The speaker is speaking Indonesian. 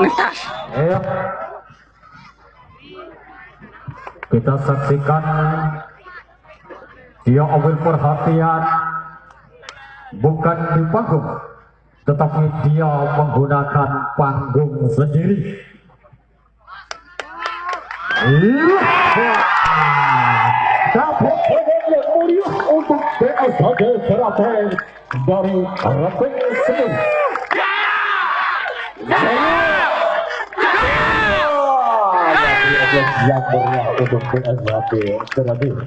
Ngetas. Kita saksikan dia ambil perhatian bukan di panggung, tetapi dia menggunakan panggung sendiri. Iya. Dapat yang untuk BSHG Keraton dari Semen. Yang meriah untuk BSHG Keraton.